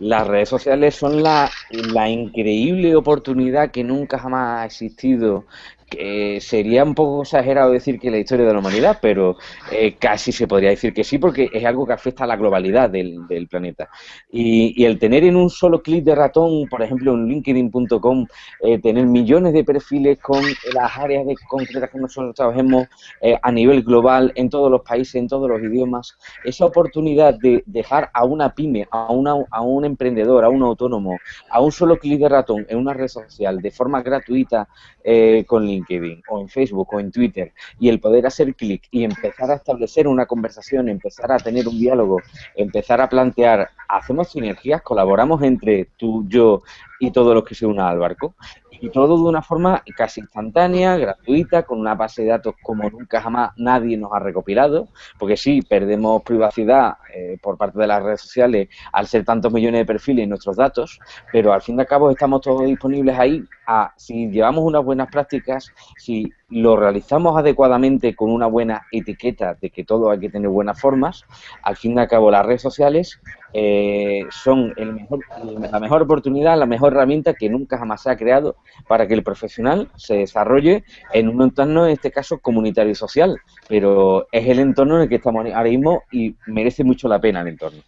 Las redes sociales son la, increíble oportunidad que nunca jamás ha existido que sería un poco exagerado decir que la historia de la humanidad, pero eh, casi se podría decir que sí, porque es algo que afecta a la globalidad del, planeta. Y, el tener en un solo clic de ratón, por ejemplo, en linkedin.com, eh, tener millones de perfiles con las áreas de concretas que nosotros trabajemos eh, a nivel global, en todos los países, en todos los idiomas, esa oportunidad de dejar a una pyme, a, una, a un emprendedor, a un autónomo, a un solo clic de ratón en una red social de forma gratuita con LinkedIn, LinkedIn o en Facebook o en Twitter y el poder hacer clic y empezar a establecer una conversación, empezar a tener un diálogo, empezar a plantear, hacemos sinergias, colaboramos entre tú, yo y todos los que se unan al barco y todo de una forma casi instantánea, gratuita, con una base de datos como nunca jamás nadie nos ha recopilado, porque sí, perdemos privacidad eh, por parte de las redes sociales al ser tantos millones de perfiles en nuestros datos, pero al fin y al cabo estamos todos disponibles ahí si llevamos unas buenas prácticas, si lo realizamos adecuadamente con una buena etiqueta de que todo hay que tener buenas formas, al fin y al cabo las redes sociales eh, son el mejor, la mejor oportunidad, la mejor herramienta que nunca jamás se ha creado para que el profesional se desarrolle en un entorno, en este caso, comunitario y social. Pero es el entorno en el que estamos ahora mismo y merece mucho la pena el entorno.